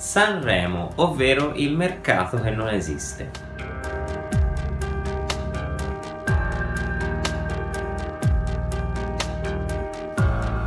Sanremo, ovvero il mercato che non esiste.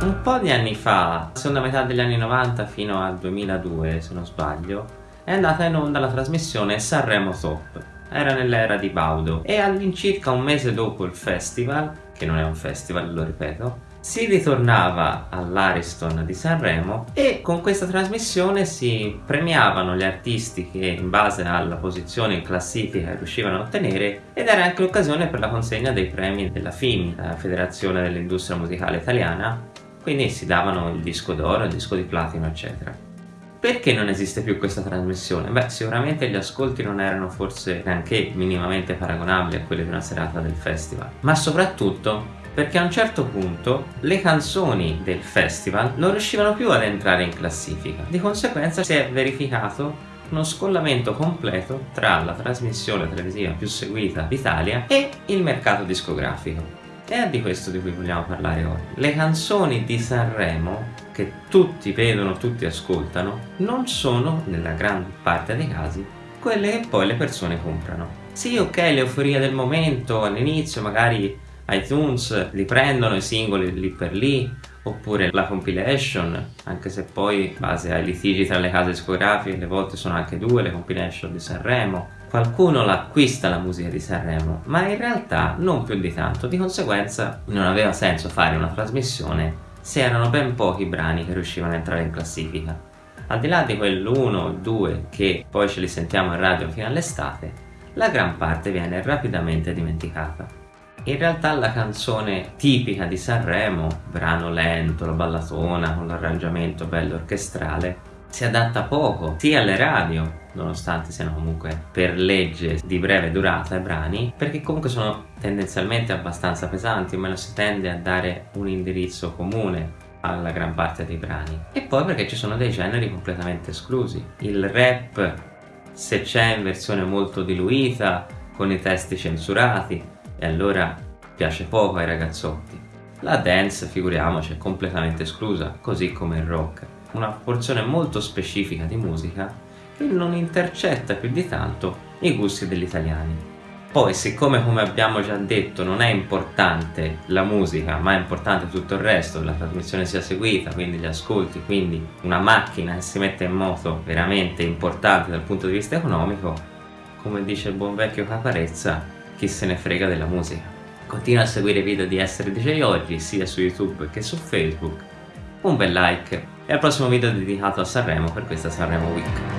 Un po' di anni fa, seconda metà degli anni 90 fino al 2002 se non sbaglio, è andata in onda la trasmissione Sanremo Top. Era nell'era di Baudo e all'incirca un mese dopo il festival, che non è un festival, lo ripeto, si ritornava all'Ariston di Sanremo e con questa trasmissione si premiavano gli artisti che in base alla posizione in classifica riuscivano a ottenere ed era anche l'occasione per la consegna dei premi della FIMI, la Federazione dell'Industria Musicale Italiana, quindi si davano il disco d'oro, il disco di platino eccetera. Perché non esiste più questa trasmissione? Beh, sicuramente gli ascolti non erano forse neanche minimamente paragonabili a quelli di una serata del festival, ma soprattutto perché a un certo punto le canzoni del festival non riuscivano più ad entrare in classifica. Di conseguenza si è verificato uno scollamento completo tra la trasmissione televisiva più seguita d'Italia e il mercato discografico. È di questo di cui vogliamo parlare oggi. Le canzoni di Sanremo, che tutti vedono, tutti ascoltano, non sono, nella gran parte dei casi, quelle che poi le persone comprano. Sì, ok, l'euforia del momento, all'inizio magari iTunes li prendono i singoli lì per lì, oppure la compilation, anche se poi in base ai litigi tra le case discografiche, le volte sono anche due le compilation di Sanremo, qualcuno l'acquista la musica di Sanremo, ma in realtà non più di tanto, di conseguenza non aveva senso fare una trasmissione se erano ben pochi brani che riuscivano a entrare in classifica. Al di là di quell'uno o due che poi ce li sentiamo in radio fino all'estate, la gran parte viene rapidamente dimenticata. In realtà la canzone tipica di Sanremo, brano lento, la ballatona con l'arrangiamento bello orchestrale, si adatta poco sia alle radio nonostante siano comunque per legge di breve durata i brani perché comunque sono tendenzialmente abbastanza pesanti o meno si tende a dare un indirizzo comune alla gran parte dei brani. E poi perché ci sono dei generi completamente esclusi. Il rap se c'è in versione molto diluita con i testi censurati e allora piace poco ai ragazzotti. La dance figuriamoci è completamente esclusa così come il rock. Una porzione molto specifica di musica che non intercetta più di tanto i gusti degli italiani. Poi siccome come abbiamo già detto non è importante la musica ma è importante tutto il resto, la trasmissione sia seguita, quindi gli ascolti, quindi una macchina che si mette in moto veramente importante dal punto di vista economico, come dice il buon vecchio Caparezza, chi se ne frega della musica. Continua a seguire i video di Essere DJ Oggi sia su YouTube che su Facebook, un bel like e al prossimo video dedicato a Sanremo per questa Sanremo Week.